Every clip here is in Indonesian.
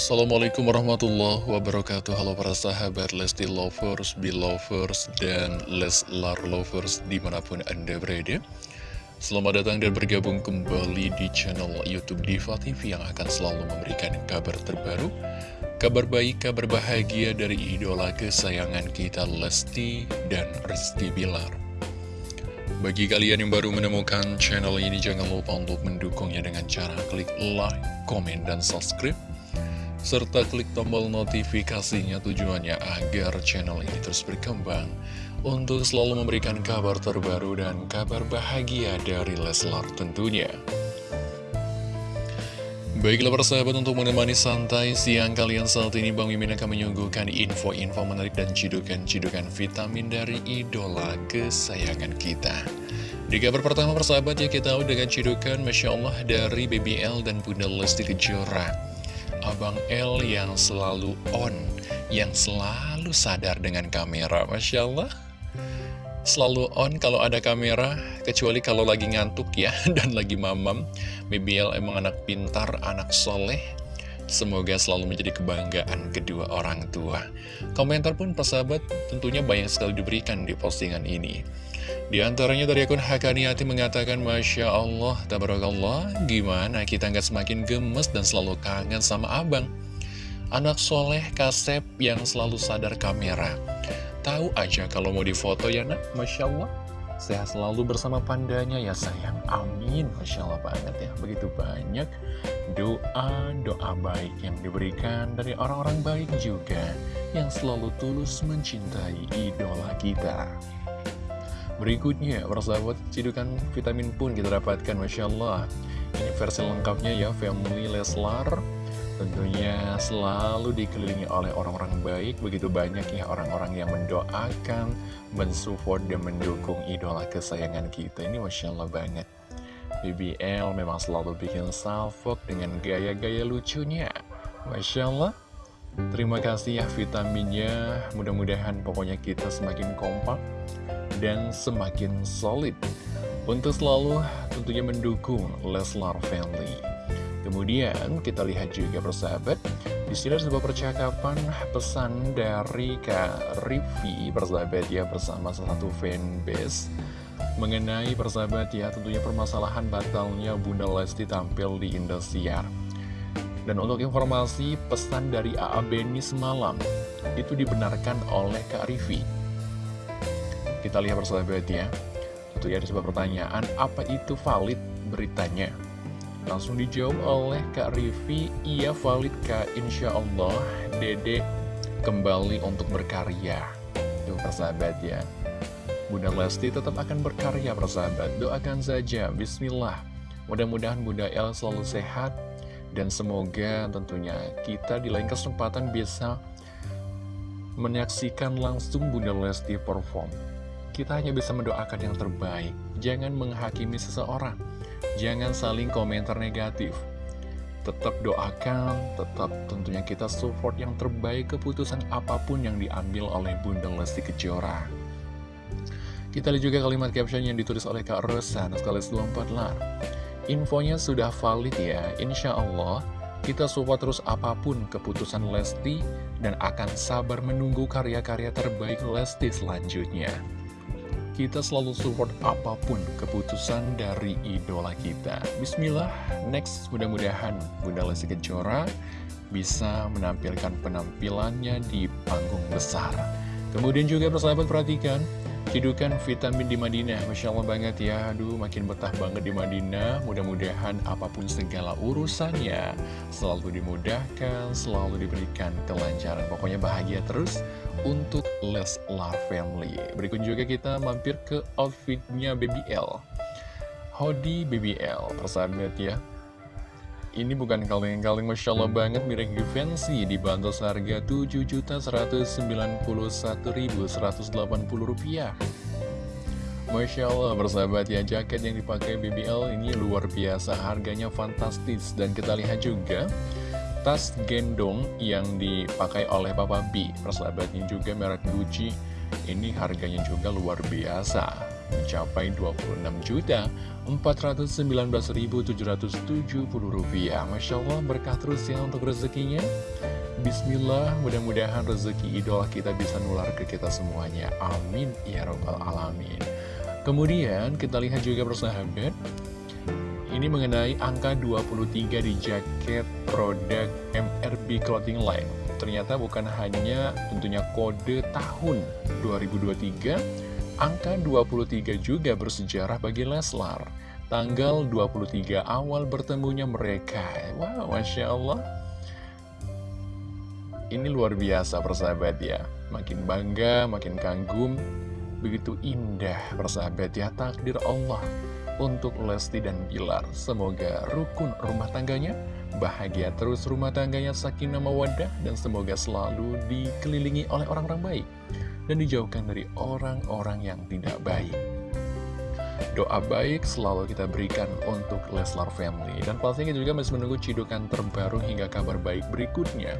Assalamualaikum warahmatullahi wabarakatuh. Halo para sahabat Lesti Lovers, Belovers, dan Leslar Lovers di mana pun anda berada. Selamat datang dan bergabung kembali di channel Youtube Diva TV yang akan selalu memberikan kabar terbaru Kabar baik, kabar bahagia dari idola kesayangan kita Lesti dan Rizky Bilar. Bagi kalian yang baru menemukan channel ini, jangan lupa untuk mendukungnya dengan cara klik like, komen, dan subscribe. Serta klik tombol notifikasinya tujuannya agar channel ini terus berkembang untuk selalu memberikan kabar terbaru dan kabar bahagia dari Leslar tentunya. Baiklah persahabat untuk menemani santai siang kalian saat ini Bang Mimin akan menyuguhkan info-info menarik dan cidukan-cidukan vitamin dari idola kesayangan kita Di kabar pertama persahabat ya kita tahu dengan cidukan Masya Allah dari BBL dan Bunda Lesti Kejora Abang L yang selalu on, yang selalu sadar dengan kamera Masya Allah selalu on kalau ada kamera, kecuali kalau lagi ngantuk ya, dan lagi mamam. BBL emang anak pintar, anak soleh. Semoga selalu menjadi kebanggaan kedua orang tua. Komentar pun persahabat tentunya banyak sekali diberikan di postingan ini. Di antaranya dari akun Hakaniati mengatakan, Masya Allah, Tabarakallah, gimana kita nggak semakin gemes dan selalu kangen sama abang? Anak soleh kasep yang selalu sadar kamera. Tahu aja kalau mau difoto ya nak, Masya Allah. Sehat selalu bersama pandanya ya sayang. Amin, Masya Allah banget ya. Begitu banyak doa-doa baik yang diberikan dari orang-orang baik juga Yang selalu tulus mencintai idola kita Berikutnya, persahabat cidukan vitamin pun kita dapatkan Masya Allah Ini versi lengkapnya ya, Family Leslar Tentunya selalu dikelilingi oleh orang-orang baik, begitu banyak ya orang-orang yang mendoakan, mensupport, dan mendukung idola kesayangan kita. Ini Masya Allah banget. BBL memang selalu bikin salfok dengan gaya-gaya lucunya. Masya Allah. Terima kasih ya vitaminnya, mudah-mudahan pokoknya kita semakin kompak dan semakin solid untuk selalu tentunya mendukung Leslar Family. Kemudian kita lihat juga persahabat di sini ada sebuah percakapan pesan dari Kak Rivi persahabat ya bersama salah satu fanbase mengenai persahabat ya tentunya permasalahan batalnya Bunda Lesti tampil di Indosiar. Dan untuk informasi pesan dari AA Beni semalam itu dibenarkan oleh Kak Rivi. Kita lihat persahabat ya. Tentunya ada sebuah pertanyaan, apa itu valid beritanya? Langsung dijawab oleh Kak Rivi, iya valid Kak, Insya Allah Dede kembali untuk berkarya. Tuh persahabat ya. Bunda Lesti tetap akan berkarya persahabat, doakan saja, Bismillah. Mudah-mudahan Bunda El selalu sehat, dan semoga tentunya kita di lain kesempatan bisa menyaksikan langsung Bunda Lesti perform. Kita hanya bisa mendoakan yang terbaik, jangan menghakimi seseorang. Jangan saling komentar negatif. Tetap doakan, tetap tentunya kita support yang terbaik keputusan apa pun yang diambil oleh Bunda Lesti Kejora. Kita lihat juga kalimat caption yang ditulis oleh Kak Rosa, sekaligus 24 lar. Infonya sudah valid ya, insya Allah kita support terus apa pun keputusan Lesti dan akan sabar menunggu karya-karya terbaik Lesti selanjutnya kita selalu support apa pun keputusan dari idola kita. Bismillah, next mudah-mudahan Bunda Lesti Kejora bisa menampilkan penampilannya di panggung besar. Kemudian juga persahabat perhatikan, Hidukan vitamin di Madinah, Masya Allah banget ya. Aduh, makin betah banget di Madinah. Mudah-mudahan apa pun segala urusannya Selalu dimudahkan, selalu diberikan kelancaran. Pokoknya bahagia terus untuk Leslar Family. Berikut juga kita mampir ke outfitnya BBL Hodi BBL, persahabat ya ini bukan kaleng-kaleng Masya Allah banget mirip Givenchy dibantu seharga Rp7.191.180 Masya Allah bersahabat ya jaket yang dipakai BBL ini luar biasa harganya fantastis. Dan kita lihat juga tas gendong yang dipakai oleh Papa B. Persahabatnya juga merek Gucci ini harganya juga luar biasa mencapai 26 juta 419.770 rupiah. Masya Allah berkah terus ya untuk rezekinya. Bismillah, mudah-mudahan rezeki idola kita bisa nular ke kita semuanya. Amin ya robbal alamin. Kemudian kita lihat juga persahabat, ini mengenai angka 23 di jaket produk MRB Clothing Line. Ternyata bukan hanya tentunya kode tahun 2023, angka 23 juga bersejarah bagi Leslar. Tanggal 23 awal bertemunya mereka. Wow, Masya Allah. Ini luar biasa persahabat ya. Makin bangga, makin kagum, begitu indah persahabat ya takdir Allah untuk Lesti dan Bilar. Semoga rukun rumah tangganya, bahagia terus rumah tangganya sakinah mawadah, dan semoga selalu dikelilingi oleh orang-orang baik, dan dijauhkan dari orang-orang yang tidak baik. Doa baik selalu kita berikan untuk Leslar Family. Dan pastinya kita juga masih menunggu cidukan terbaru hingga kabar baik berikutnya.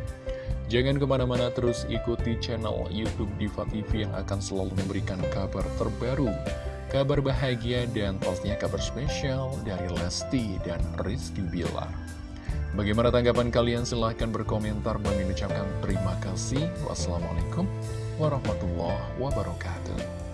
Jangan ke mana-mana terus ikuti channel Youtube Diva TV yang akan selalu memberikan kabar terbaru, kabar bahagia, dan pastinya kabar spesial dari Lesti dan Rizky Bilar. Bagaimana tanggapan kalian? Silahkan berkomentar. Bagi ucapkan terima kasih. Wassalamualaikum warahmatullahi wabarakatuh.